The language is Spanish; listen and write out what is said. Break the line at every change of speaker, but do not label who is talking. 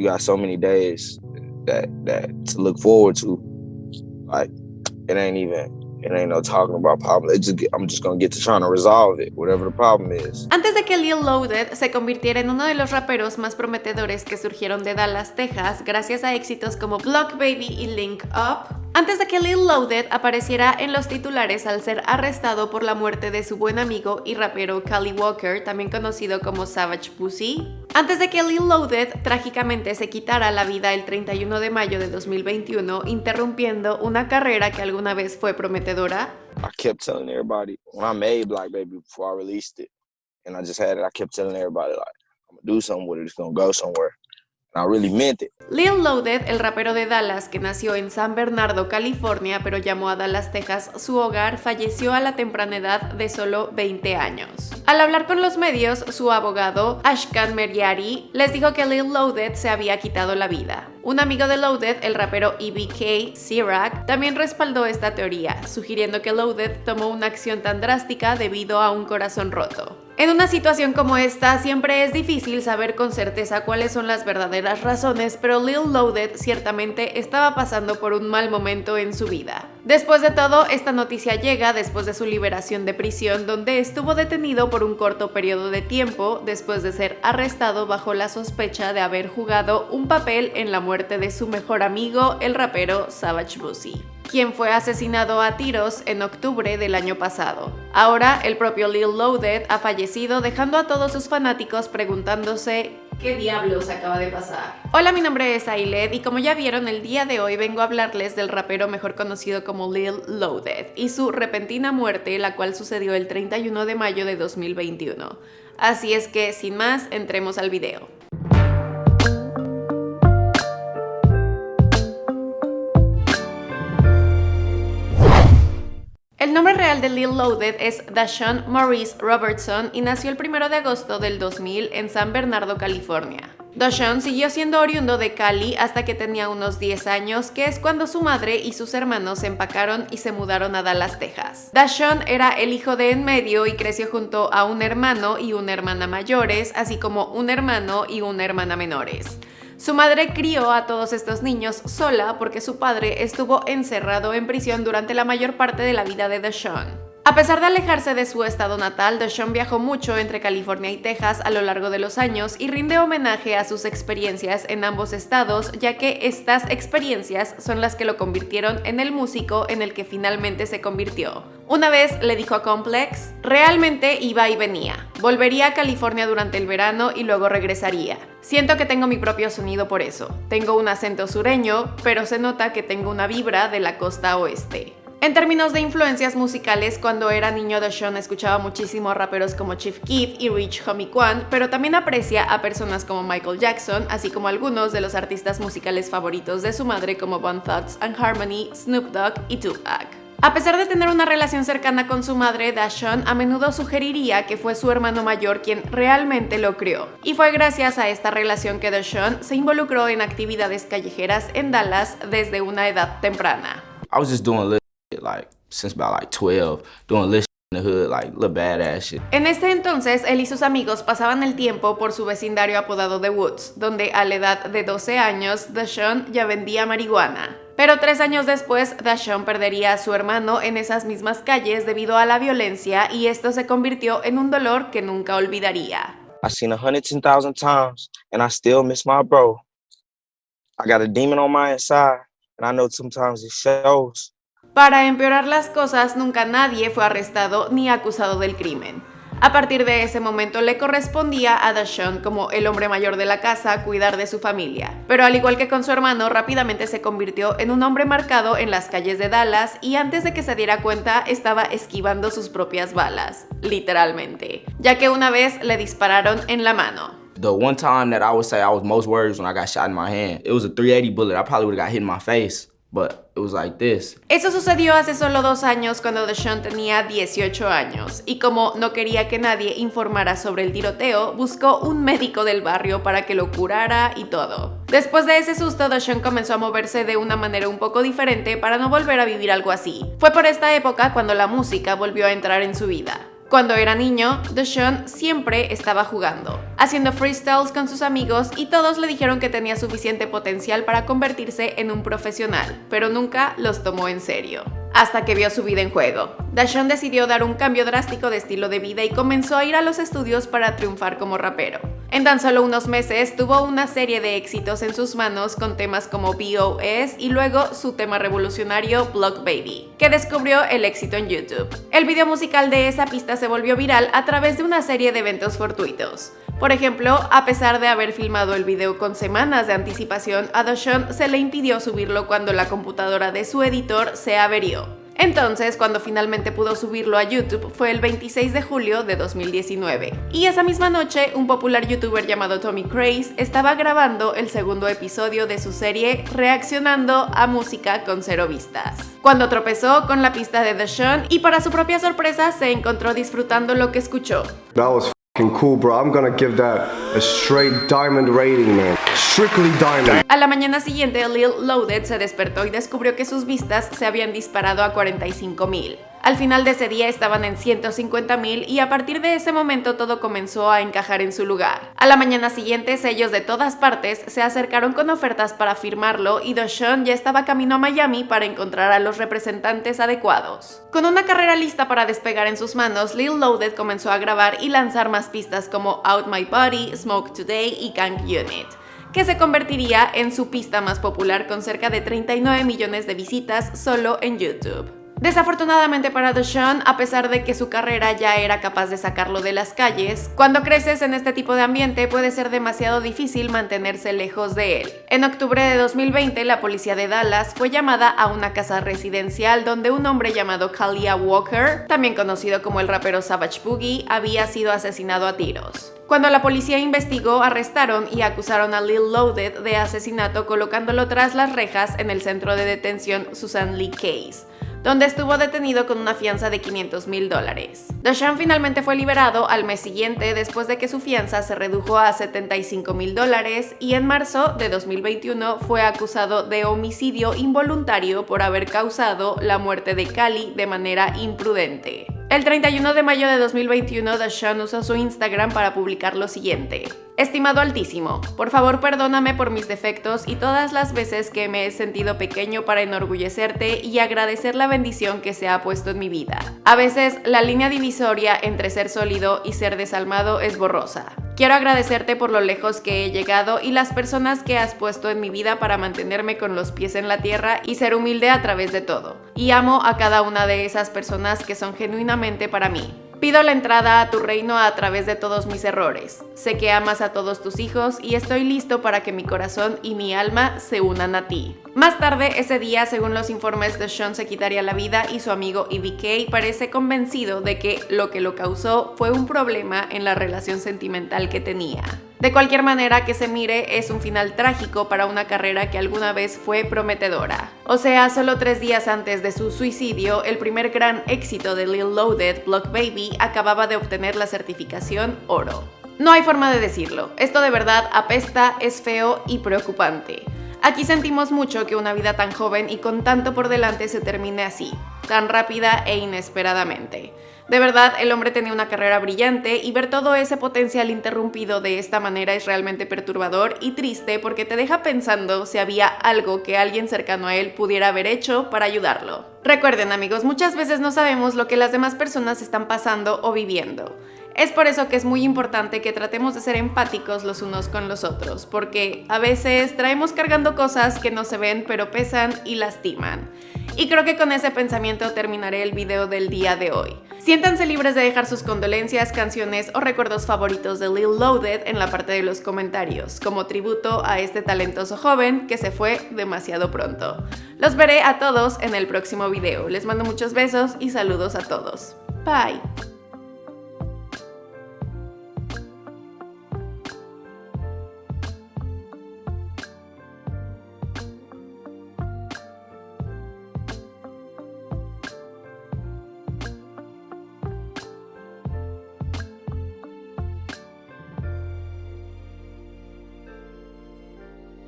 you got so many days that that to look forward to. Like it ain't even it ain't no talking about problem. It just I'm just gonna get to trying to resolve it, whatever the problem is.
Antes de que Lil Loaded se convirtiera en uno de los raperos más prometedores que surgieron de Dallas, Texas, gracias a éxitos como Block Baby y Link Up, antes de que Lil Loaded apareciera en los titulares al ser arrestado por la muerte de su buen amigo y rapero Cali Walker, también conocido como Savage Pussy, antes de que Lil Loaded trágicamente se quitara la vida el 31 de mayo de 2021, interrumpiendo una carrera que alguna vez fue prometedora,
I kept telling everybody when I made Black Baby before I released it, and I just had it. I kept telling everybody like I'm gonna do something with it. It's gonna go somewhere. And I really meant it.
Lil Loaded, el rapero de Dallas que nació en San Bernardo, California, pero llamó a Dallas, Texas su hogar, falleció a la temprana edad de solo 20 años. Al hablar con los medios, su abogado, Ashkan Meriari, les dijo que Lil Loaded se había quitado la vida. Un amigo de Loaded, el rapero EBK, Sirac, también respaldó esta teoría, sugiriendo que Loaded tomó una acción tan drástica debido a un corazón roto. En una situación como esta, siempre es difícil saber con certeza cuáles son las verdaderas razones, pero Lil Loaded ciertamente estaba pasando por un mal momento en su vida. Después de todo, esta noticia llega después de su liberación de prisión, donde estuvo detenido por un corto periodo de tiempo después de ser arrestado bajo la sospecha de haber jugado un papel en la muerte de su mejor amigo, el rapero Savage Bussy quien fue asesinado a tiros en octubre del año pasado. Ahora, el propio Lil Loaded ha fallecido dejando a todos sus fanáticos preguntándose ¿Qué diablos acaba de pasar? Hola, mi nombre es Ailed y como ya vieron, el día de hoy vengo a hablarles del rapero mejor conocido como Lil Loaded y su repentina muerte, la cual sucedió el 31 de mayo de 2021. Así es que, sin más, entremos al video. El nombre real de Lil Loaded es Dashawn Maurice Robertson y nació el 1 de agosto del 2000 en San Bernardo, California. Dashawn siguió siendo oriundo de Cali hasta que tenía unos 10 años, que es cuando su madre y sus hermanos se empacaron y se mudaron a Dallas, Texas. Dashawn era el hijo de en medio y creció junto a un hermano y una hermana mayores, así como un hermano y una hermana menores. Su madre crió a todos estos niños sola porque su padre estuvo encerrado en prisión durante la mayor parte de la vida de Deshaun. A pesar de alejarse de su estado natal, Deshaun viajó mucho entre California y Texas a lo largo de los años y rinde homenaje a sus experiencias en ambos estados, ya que estas experiencias son las que lo convirtieron en el músico en el que finalmente se convirtió. Una vez le dijo a Complex, realmente iba y venía. Volvería a California durante el verano y luego regresaría. Siento que tengo mi propio sonido por eso. Tengo un acento sureño, pero se nota que tengo una vibra de la costa oeste. En términos de influencias musicales, cuando era niño Sean escuchaba muchísimo a raperos como Chief Keef y Rich Homie Quan, pero también aprecia a personas como Michael Jackson, así como algunos de los artistas musicales favoritos de su madre como Bon Thugs and Harmony, Snoop Dogg y Tupac. A pesar de tener una relación cercana con su madre, Dashon a menudo sugeriría que fue su hermano mayor quien realmente lo crió. Y fue gracias a esta relación que Dashon se involucró en actividades callejeras en Dallas desde una edad temprana.
Like since about like 12, doing list in the hood, like little badass shit.
En este entonces, él y sus amigos pasaban el tiempo por su vecindario apodado The Woods, donde a la edad de 12 años, Dashawn ya vendía marihuana. Pero tres años después, Dashawn perdería a su hermano en esas mismas calles debido a la violencia y esto se convirtió en un dolor que nunca olvidaría.
I seen a hundred ten thousand times and I still miss my bro. I got a demon on my inside and I know sometimes it shows.
Para empeorar las cosas, nunca nadie fue arrestado ni acusado del crimen. A partir de ese momento le correspondía a Dashawn como el hombre mayor de la casa cuidar de su familia. Pero al igual que con su hermano, rápidamente se convirtió en un hombre marcado en las calles de Dallas y antes de que se diera cuenta estaba esquivando sus propias balas, literalmente, ya que una vez le dispararon en la mano.
The one time that I would say I was most worried when I got shot in my hand. It was a 380 bullet. I probably would have got hit in my face. But it was like this.
Eso sucedió hace solo dos años cuando Deshaun tenía 18 años y como no quería que nadie informara sobre el tiroteo, buscó un médico del barrio para que lo curara y todo. Después de ese susto, Deshaun comenzó a moverse de una manera un poco diferente para no volver a vivir algo así. Fue por esta época cuando la música volvió a entrar en su vida. Cuando era niño, Deshaun siempre estaba jugando, haciendo freestyles con sus amigos y todos le dijeron que tenía suficiente potencial para convertirse en un profesional, pero nunca los tomó en serio hasta que vio su vida en juego. Dashon decidió dar un cambio drástico de estilo de vida y comenzó a ir a los estudios para triunfar como rapero. En tan solo unos meses tuvo una serie de éxitos en sus manos con temas como B.O.S. y luego su tema revolucionario Block Baby, que descubrió el éxito en YouTube. El video musical de esa pista se volvió viral a través de una serie de eventos fortuitos. Por ejemplo, a pesar de haber filmado el video con semanas de anticipación, a Dashon se le impidió subirlo cuando la computadora de su editor se averió. Entonces, cuando finalmente pudo subirlo a YouTube fue el 26 de julio de 2019. Y esa misma noche, un popular youtuber llamado Tommy Craze estaba grabando el segundo episodio de su serie reaccionando a música con cero vistas. Cuando tropezó con la pista de The y para su propia sorpresa se encontró disfrutando lo que escuchó.
Cool, bro. I'm gonna give that a straight diamond rating, man. Strictly diamond.
A la mañana siguiente, Lil Loaded se despertó y descubrió que sus vistas se habían disparado a 45 mil. Al final de ese día estaban en 150 mil y a partir de ese momento todo comenzó a encajar en su lugar. A la mañana siguiente, sellos de todas partes se acercaron con ofertas para firmarlo y Doshawn ya estaba camino a Miami para encontrar a los representantes adecuados. Con una carrera lista para despegar en sus manos, Lil Loaded comenzó a grabar y lanzar más pistas como Out My Body, Smoke Today y Gang Unit que se convertiría en su pista más popular con cerca de 39 millones de visitas solo en YouTube. Desafortunadamente para Deshaun, a pesar de que su carrera ya era capaz de sacarlo de las calles, cuando creces en este tipo de ambiente puede ser demasiado difícil mantenerse lejos de él. En octubre de 2020, la policía de Dallas fue llamada a una casa residencial donde un hombre llamado Kalia Walker, también conocido como el rapero Savage Boogie, había sido asesinado a tiros. Cuando la policía investigó, arrestaron y acusaron a Lil Loaded de asesinato colocándolo tras las rejas en el centro de detención Susan Lee Case donde estuvo detenido con una fianza de 500 mil dólares. Dashan finalmente fue liberado al mes siguiente después de que su fianza se redujo a 75 mil dólares y en marzo de 2021 fue acusado de homicidio involuntario por haber causado la muerte de Cali de manera imprudente. El 31 de mayo de 2021, Dashawn usó su Instagram para publicar lo siguiente. Estimado Altísimo, por favor perdóname por mis defectos y todas las veces que me he sentido pequeño para enorgullecerte y agradecer la bendición que se ha puesto en mi vida. A veces la línea divisoria entre ser sólido y ser desalmado es borrosa. Quiero agradecerte por lo lejos que he llegado y las personas que has puesto en mi vida para mantenerme con los pies en la tierra y ser humilde a través de todo. Y amo a cada una de esas personas que son genuinamente para mí. Pido la entrada a tu reino a través de todos mis errores. Sé que amas a todos tus hijos y estoy listo para que mi corazón y mi alma se unan a ti. Más tarde ese día, según los informes de Sean se quitaría la vida y su amigo EBK parece convencido de que lo que lo causó fue un problema en la relación sentimental que tenía. De cualquier manera que se mire, es un final trágico para una carrera que alguna vez fue prometedora. O sea, solo tres días antes de su suicidio, el primer gran éxito de Lil Loaded, Block Baby, acababa de obtener la certificación oro. No hay forma de decirlo, esto de verdad apesta, es feo y preocupante. Aquí sentimos mucho que una vida tan joven y con tanto por delante se termine así, tan rápida e inesperadamente. De verdad, el hombre tenía una carrera brillante y ver todo ese potencial interrumpido de esta manera es realmente perturbador y triste porque te deja pensando si había algo que alguien cercano a él pudiera haber hecho para ayudarlo. Recuerden amigos, muchas veces no sabemos lo que las demás personas están pasando o viviendo. Es por eso que es muy importante que tratemos de ser empáticos los unos con los otros, porque a veces traemos cargando cosas que no se ven pero pesan y lastiman. Y creo que con ese pensamiento terminaré el video del día de hoy. Siéntanse libres de dejar sus condolencias, canciones o recuerdos favoritos de Lil Loaded en la parte de los comentarios, como tributo a este talentoso joven que se fue demasiado pronto. Los veré a todos en el próximo video. Les mando muchos besos y saludos a todos. Bye.